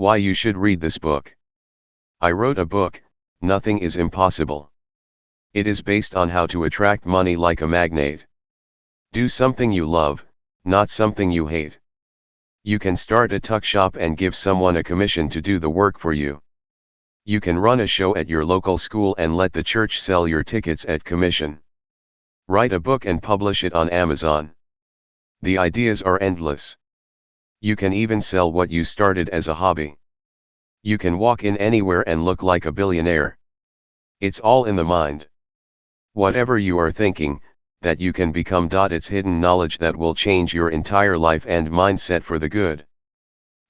Why you should read this book. I wrote a book, Nothing is Impossible. It is based on how to attract money like a magnet. Do something you love, not something you hate. You can start a tuck shop and give someone a commission to do the work for you. You can run a show at your local school and let the church sell your tickets at commission. Write a book and publish it on Amazon. The ideas are endless. You can even sell what you started as a hobby. You can walk in anywhere and look like a billionaire. It's all in the mind. Whatever you are thinking, that you can become. It's hidden knowledge that will change your entire life and mindset for the good.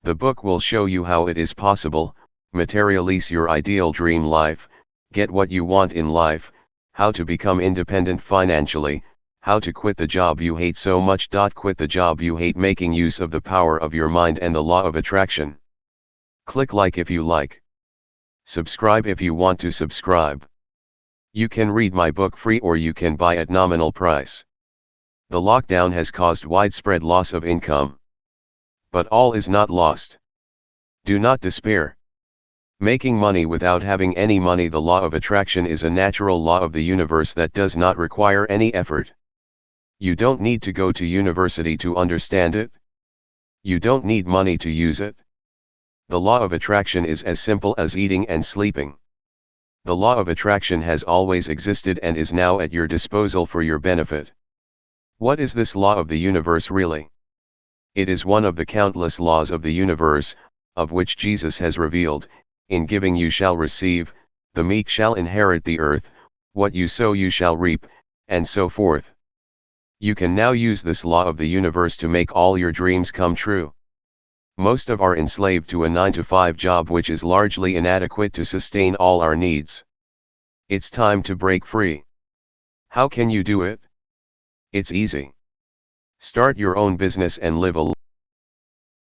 The book will show you how it is possible, materialize your ideal dream life, get what you want in life, how to become independent financially, how to quit the job you hate so much. Quit the job you hate making use of the power of your mind and the law of attraction. Click like if you like. Subscribe if you want to subscribe. You can read my book free or you can buy at nominal price. The lockdown has caused widespread loss of income. But all is not lost. Do not despair. Making money without having any money The law of attraction is a natural law of the universe that does not require any effort. You don't need to go to university to understand it. You don't need money to use it. The law of attraction is as simple as eating and sleeping. The law of attraction has always existed and is now at your disposal for your benefit. What is this law of the universe really? It is one of the countless laws of the universe, of which Jesus has revealed, in giving you shall receive, the meek shall inherit the earth, what you sow you shall reap, and so forth. You can now use this law of the universe to make all your dreams come true. Most of are enslaved to a 9 to 5 job which is largely inadequate to sustain all our needs. It's time to break free. How can you do it? It's easy. Start your own business and live a